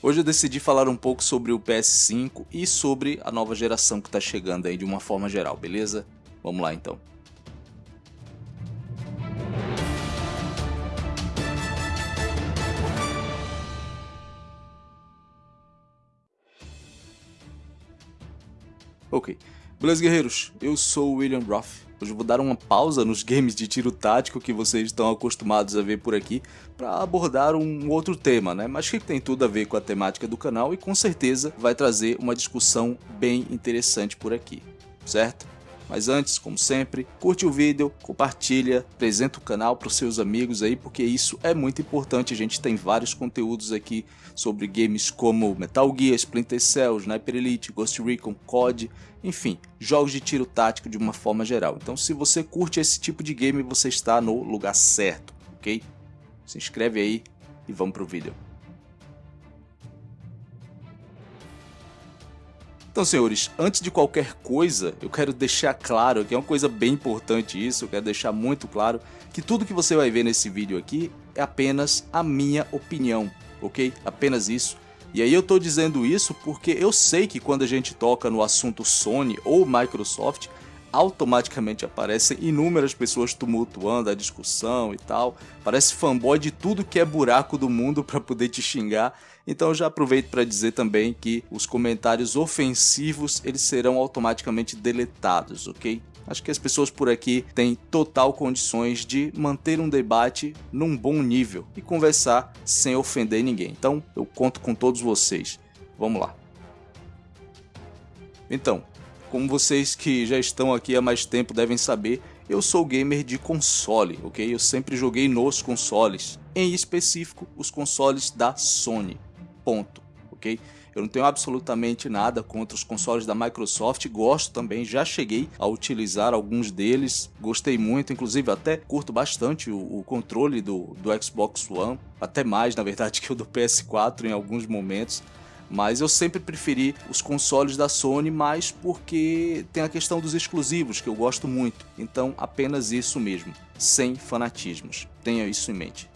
Hoje eu decidi falar um pouco sobre o PS5 e sobre a nova geração que está chegando aí de uma forma geral, beleza? Vamos lá então. Ok, beleza guerreiros, eu sou o William Roth Hoje vou dar uma pausa nos games de tiro tático que vocês estão acostumados a ver por aqui para abordar um outro tema, né? Mas que tem tudo a ver com a temática do canal e com certeza vai trazer uma discussão bem interessante por aqui, certo? Mas antes, como sempre, curte o vídeo, compartilha, apresenta o canal para os seus amigos aí, porque isso é muito importante. A gente tem vários conteúdos aqui sobre games como Metal Gear, Splinter Cell, Sniper Elite, Ghost Recon, COD, enfim, jogos de tiro tático de uma forma geral. Então se você curte esse tipo de game, você está no lugar certo, ok? Se inscreve aí e vamos pro vídeo. Então, senhores, antes de qualquer coisa, eu quero deixar claro que é uma coisa bem importante isso, eu quero deixar muito claro que tudo que você vai ver nesse vídeo aqui é apenas a minha opinião, ok? Apenas isso. E aí eu tô dizendo isso porque eu sei que quando a gente toca no assunto Sony ou Microsoft, automaticamente aparecem inúmeras pessoas tumultuando a discussão e tal. Parece fanboy de tudo que é buraco do mundo para poder te xingar. Então já aproveito para dizer também que os comentários ofensivos eles serão automaticamente deletados, ok? Acho que as pessoas por aqui têm total condições de manter um debate num bom nível e conversar sem ofender ninguém. Então eu conto com todos vocês. Vamos lá. Então, como vocês que já estão aqui há mais tempo devem saber, eu sou gamer de console, ok? Eu sempre joguei nos consoles, em específico os consoles da Sony, ponto, ok? Eu não tenho absolutamente nada contra os consoles da Microsoft, gosto também, já cheguei a utilizar alguns deles, gostei muito, inclusive até curto bastante o, o controle do, do Xbox One, até mais na verdade que o do PS4 em alguns momentos. Mas eu sempre preferi os consoles da Sony, mais porque tem a questão dos exclusivos, que eu gosto muito. Então apenas isso mesmo, sem fanatismos. Tenha isso em mente.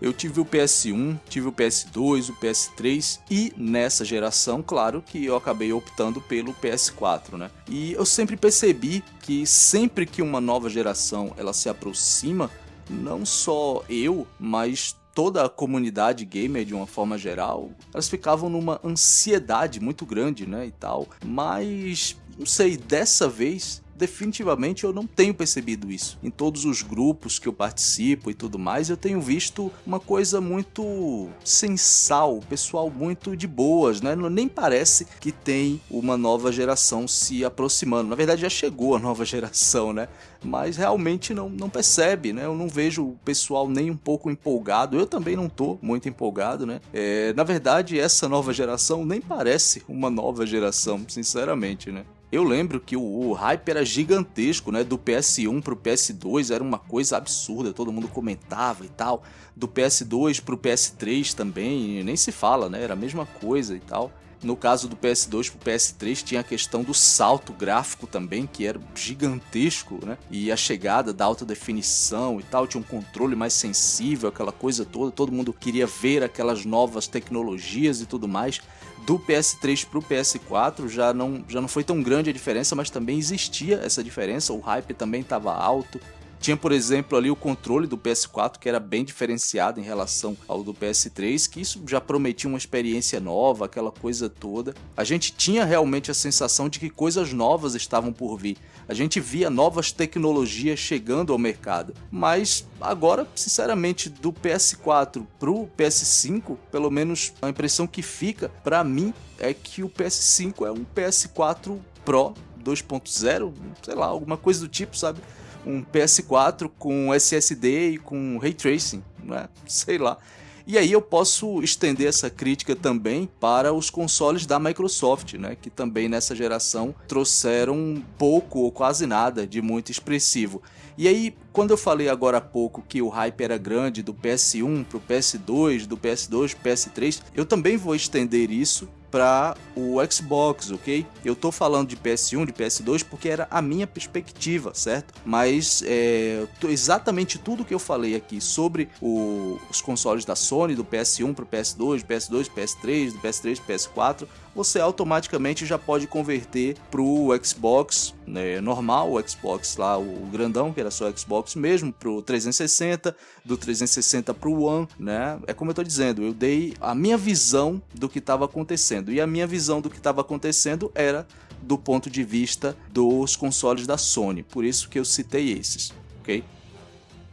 Eu tive o PS1, tive o PS2, o PS3 e nessa geração, claro que eu acabei optando pelo PS4, né? E eu sempre percebi que sempre que uma nova geração ela se aproxima, não só eu, mas toda a comunidade gamer de uma forma geral, elas ficavam numa ansiedade muito grande, né, e tal. Mas, não sei, dessa vez definitivamente eu não tenho percebido isso. Em todos os grupos que eu participo e tudo mais, eu tenho visto uma coisa muito sensal, pessoal muito de boas, né? Nem parece que tem uma nova geração se aproximando. Na verdade já chegou a nova geração, né? Mas realmente não, não percebe, né? Eu não vejo o pessoal nem um pouco empolgado. Eu também não tô muito empolgado, né? É, na verdade, essa nova geração nem parece uma nova geração, sinceramente, né? Eu lembro que o, hype era gigantesco, né? Do PS1 pro PS2 era uma coisa absurda, todo mundo comentava e tal. Do PS2 pro PS3 também, nem se fala, né? Era a mesma coisa e tal. No caso do PS2 pro PS3 tinha a questão do salto gráfico também, que era gigantesco, né? E a chegada da alta definição e tal, tinha um controle mais sensível, aquela coisa toda, todo mundo queria ver aquelas novas tecnologias e tudo mais do PS3 para o PS4 já não, já não foi tão grande a diferença, mas também existia essa diferença, o hype também estava alto. Tinha, por exemplo, ali o controle do PS4 que era bem diferenciado em relação ao do PS3, que isso já prometia uma experiência nova, aquela coisa toda. A gente tinha realmente a sensação de que coisas novas estavam por vir. A gente via novas tecnologias chegando ao mercado. Mas agora, sinceramente, do PS4 pro PS5, pelo menos a impressão que fica para mim é que o PS5 é um PS4 Pro 2.0, sei lá, alguma coisa do tipo, sabe? Um PS4 com SSD e com Ray Tracing, né? sei lá. E aí eu posso estender essa crítica também para os consoles da Microsoft, né, que também nessa geração trouxeram pouco ou quase nada de muito expressivo. E aí, quando eu falei agora há pouco que o hype era grande do PS1 para o PS2, do PS2 para o PS3, eu também vou estender isso para o Xbox, ok? Eu tô falando de PS1, de PS2 porque era a minha perspectiva, certo? Mas é, exatamente tudo que eu falei aqui sobre o, os consoles da Sony, do PS1 para o PS2, PS2, PS3, do PS3, PS4, você automaticamente já pode converter para o Xbox né, normal, o Xbox lá, o grandão, que era só Xbox mesmo, para o 360, do 360 para o One, né? É como eu estou dizendo, eu dei a minha visão do que estava acontecendo, e a minha visão do que estava acontecendo era do ponto de vista dos consoles da Sony, por isso que eu citei esses, ok?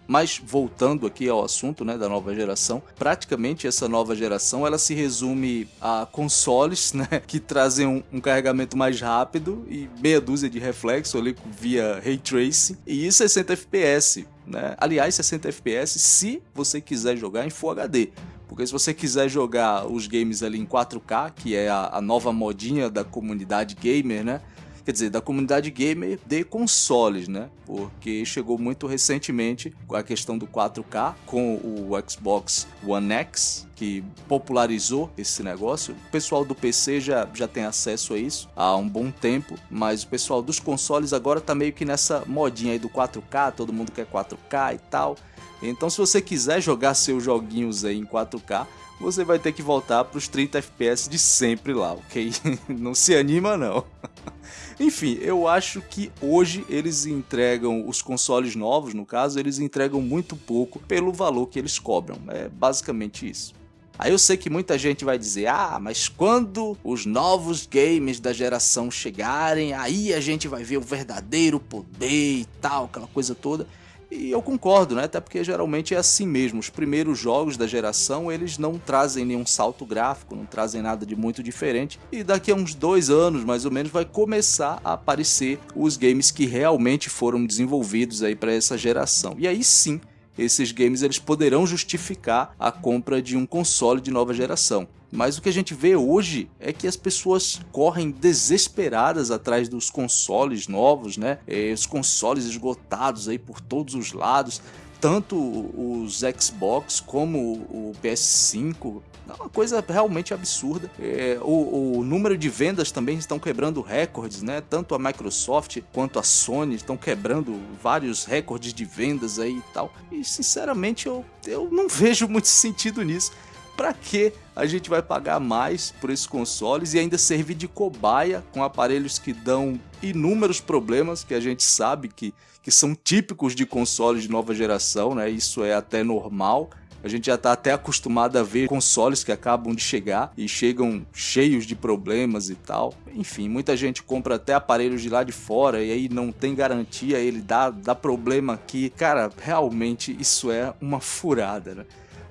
Mas voltando aqui ao assunto né, da nova geração, praticamente essa nova geração ela se resume a consoles né, que trazem um, um carregamento mais rápido e meia dúzia de reflexo ali via Ray Tracing e 60 FPS. Né? Aliás, 60 FPS se você quiser jogar em Full HD. Porque se você quiser jogar os games ali em 4K, que é a, a nova modinha da comunidade gamer, né? quer dizer, da comunidade gamer de consoles, né? Porque chegou muito recentemente a questão do 4K com o Xbox One X, que popularizou esse negócio. O pessoal do PC já, já tem acesso a isso há um bom tempo, mas o pessoal dos consoles agora tá meio que nessa modinha aí do 4K, todo mundo quer 4K e tal. Então se você quiser jogar seus joguinhos aí em 4K, você vai ter que voltar para os 30 FPS de sempre lá, ok? não se anima não. Enfim, eu acho que hoje eles entregam os consoles novos, no caso, eles entregam muito pouco pelo valor que eles cobram. É basicamente isso. Aí eu sei que muita gente vai dizer, ah, mas quando os novos games da geração chegarem, aí a gente vai ver o verdadeiro poder e tal, aquela coisa toda. E eu concordo, né? Até porque geralmente é assim mesmo. Os primeiros jogos da geração, eles não trazem nenhum salto gráfico, não trazem nada de muito diferente. E daqui a uns dois anos, mais ou menos, vai começar a aparecer os games que realmente foram desenvolvidos aí para essa geração. E aí sim, esses games eles poderão justificar a compra de um console de nova geração. Mas o que a gente vê hoje é que as pessoas correm desesperadas atrás dos consoles novos, né? É, os consoles esgotados aí por todos os lados, tanto os Xbox como o PS5. É uma coisa realmente absurda. É, o, o, número de vendas também estão quebrando recordes, né? Tanto a Microsoft quanto a Sony estão quebrando vários recordes de vendas aí e tal. E sinceramente eu, eu não vejo muito sentido nisso para que a gente vai pagar mais por esses consoles e ainda servir de cobaia com aparelhos que dão inúmeros problemas que a gente sabe que, que são típicos de consoles de nova geração, né? Isso é até normal. A gente já está até acostumado a ver consoles que acabam de chegar e chegam cheios de problemas e tal. Enfim, muita gente compra até aparelhos de lá de fora e aí não tem garantia, ele dá, dá problema aqui. Cara, realmente isso é uma furada, né?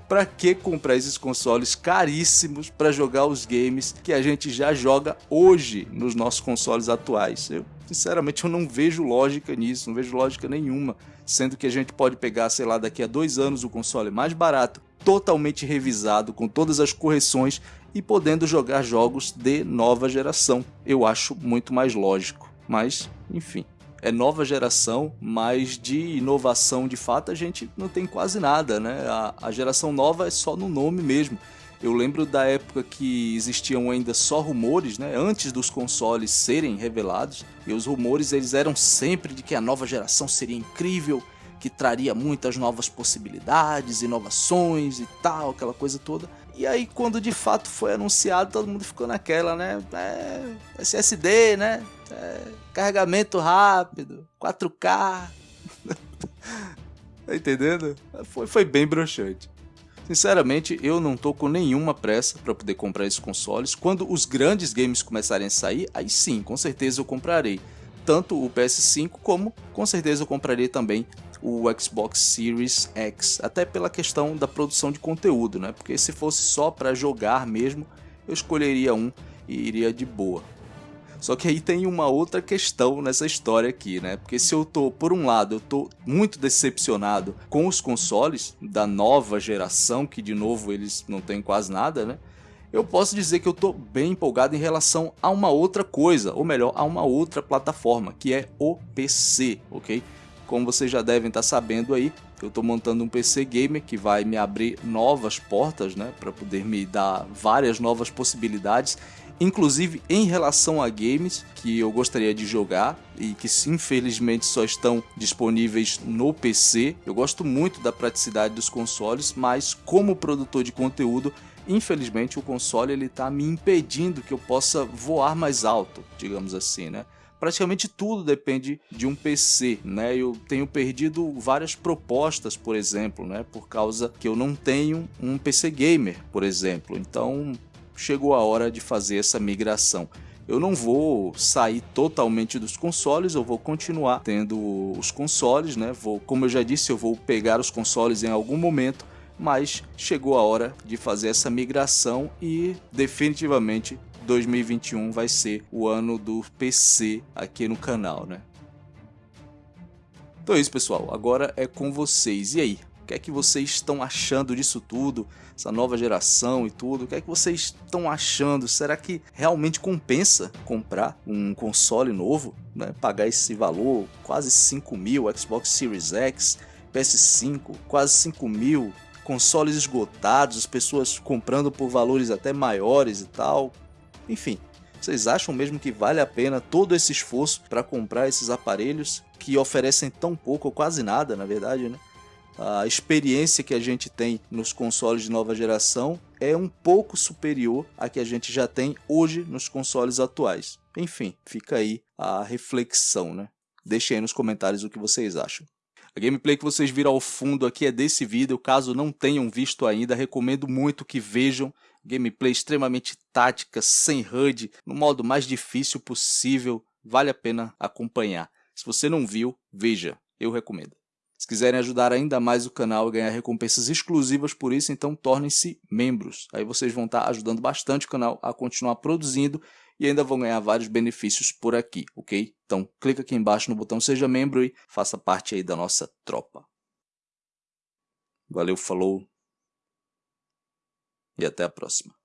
Para que comprar esses consoles caríssimos para jogar os games que a gente já joga hoje nos nossos consoles atuais? Eu, sinceramente, eu não vejo lógica nisso, não vejo lógica nenhuma, sendo que a gente pode pegar, sei lá, daqui a dois anos o console mais barato, totalmente revisado, com todas as correções e podendo jogar jogos de nova geração. Eu acho muito mais lógico, mas enfim é nova geração, mas de inovação de fato a gente não tem quase nada, né? A, a geração nova é só no nome mesmo. Eu lembro da época que existiam ainda só rumores, né? Antes dos consoles serem revelados, e os rumores eles eram sempre de que a nova geração seria incrível, que traria muitas novas possibilidades, inovações e tal, aquela coisa toda. E aí, quando de fato foi anunciado, todo mundo ficou naquela, né? É, SSD, né? É, carregamento rápido, 4K. tá entendendo? Foi, foi bem broxante. Sinceramente, eu não tô com nenhuma pressa para poder comprar esses consoles. Quando os grandes games começarem a sair, aí sim, com certeza eu comprarei. Tanto o PS5 como com certeza eu comprarei também o Xbox Series X, até pela questão da produção de conteúdo, né? Porque se fosse só para jogar mesmo, eu escolheria um e iria de boa. Só que aí tem uma outra questão nessa história aqui, né? Porque se eu tô, por um lado, eu tô muito decepcionado com os consoles da nova geração, que de novo eles não têm quase nada, né? Eu posso dizer que eu tô bem empolgado em relação a uma outra coisa, ou melhor, a uma outra plataforma, que é o PC, ok? Como vocês já devem estar sabendo aí, eu estou montando um PC gamer que vai me abrir novas portas, né, para poder me dar várias novas possibilidades inclusive em relação a games que eu gostaria de jogar e que infelizmente só estão disponíveis no PC. Eu gosto muito da praticidade dos consoles, mas como produtor de conteúdo, infelizmente o console ele está me impedindo que eu possa voar mais alto, digamos assim, né? praticamente tudo depende de um PC, né? Eu tenho perdido várias propostas, por exemplo, né? Por causa que eu não tenho um PC gamer, por exemplo. Então, chegou a hora de fazer essa migração. Eu não vou sair totalmente dos consoles, eu vou continuar tendo os consoles, né? Vou, como eu já disse, eu vou pegar os consoles em algum momento, mas chegou a hora de fazer essa migração e definitivamente 2021 vai ser o ano do PC aqui no canal, né? Então é isso, pessoal. Agora é com vocês. E aí? O que é que vocês estão achando disso tudo? Essa nova geração e tudo? O que é que vocês estão achando? Será que realmente compensa comprar um console novo? Né? Pagar esse valor, quase 5 mil, Xbox Series X, PS5, quase 5 mil, consoles esgotados, as pessoas comprando por valores até maiores e tal. Enfim, vocês acham mesmo que vale a pena todo esse esforço para comprar esses aparelhos que oferecem tão pouco ou quase nada, na verdade, né? A experiência que a gente tem nos consoles de nova geração é um pouco superior à que a gente já tem hoje nos consoles atuais. Enfim, fica aí a reflexão, né? Deixem aí nos comentários o que vocês acham. A gameplay que vocês viram ao fundo aqui é desse vídeo, caso não tenham visto ainda, recomendo muito que vejam. Gameplay extremamente tática, sem HUD, no modo mais difícil possível, vale a pena acompanhar. Se você não viu, veja, eu recomendo. Se quiserem ajudar ainda mais o canal e ganhar recompensas exclusivas por isso, então tornem-se membros. Aí vocês vão estar ajudando bastante o canal a continuar produzindo e ainda vão ganhar vários benefícios por aqui, ok? Então clica aqui embaixo no botão seja membro e faça parte aí da nossa tropa. Valeu, falou e até a próxima.